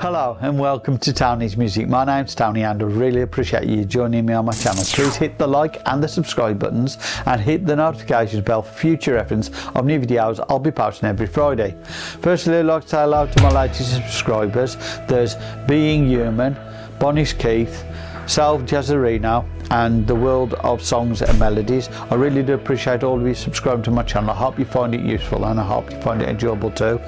Hello and welcome to Tony's Music. My name's Tony and I really appreciate you joining me on my channel. Please hit the like and the subscribe buttons and hit the notifications bell for future reference of new videos I'll be posting every Friday. Firstly I'd like to say hello to my latest subscribers. There's Being Human, Bonnie's Keith, Self now and the world of songs and melodies. I really do appreciate all of you subscribing to my channel. I hope you find it useful and I hope you find it enjoyable too.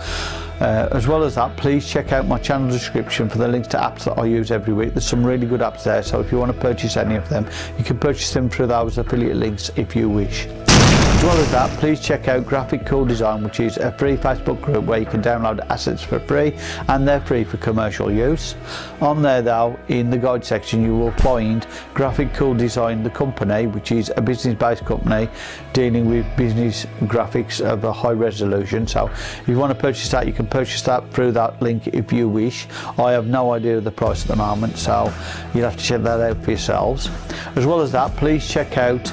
Uh, as well as that, please check out my channel description for the links to apps that I use every week. There's some really good apps there, so if you want to purchase any of them, you can purchase them through those affiliate links if you wish. As well as that, please check out Graphic Cool Design, which is a free Facebook group where you can download assets for free and they're free for commercial use. On there though, in the guide section, you will find Graphic Cool Design, the company, which is a business-based company dealing with business graphics of a high resolution. So if you want to purchase that, you can purchase that through that link if you wish. I have no idea of the price at the moment, so you'll have to check that out for yourselves. As well as that, please check out